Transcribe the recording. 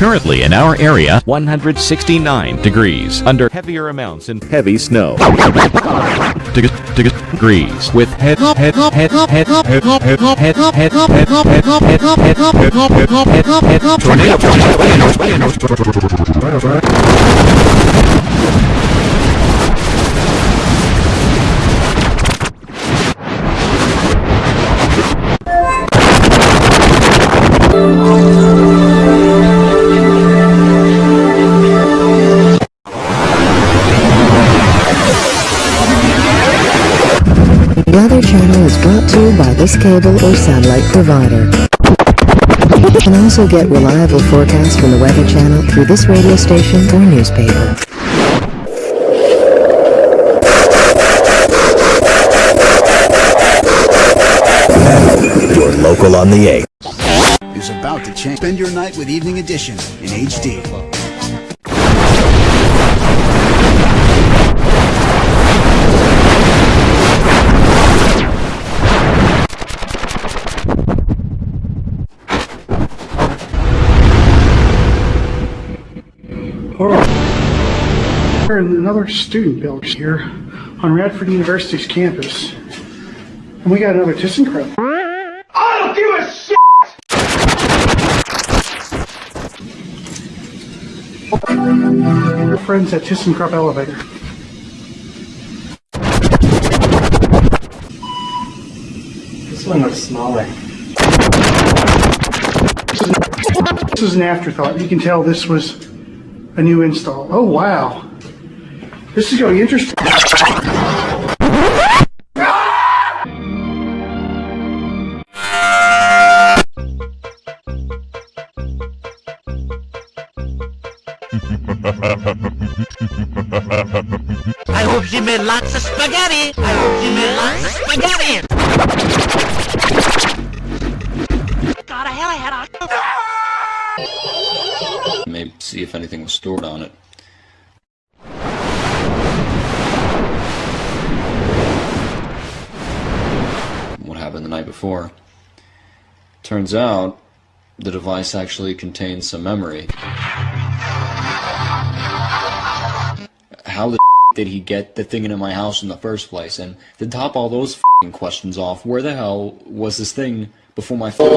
Currently in our area, 169 degrees under heavier amounts in heavy snow. Degrees with head head head head head head head head head head head head The other channel is brought to you by this cable or satellite provider. You can also get reliable forecasts from the Weather Channel through this radio station or newspaper. Your local on the 8. is about to change. Spend your night with Evening Edition in HD. We're in another student building here on Radford University's campus. And we got another ThyssenKrupp. I don't give a shit! We're friends at ThyssenKrupp Elevator. This one looks smaller. This is an afterthought. You can tell this was a new install. Oh, wow. This is going to be interesting. I hope she made lots of spaghetti. I hope she made lots of spaghetti. God, I hell, I had a... Maybe see if anything was stored on it. What happened the night before? Turns out the device actually contains some memory. How the did he get the thing into my house in the first place? And to top all those questions off, where the hell was this thing before my phone?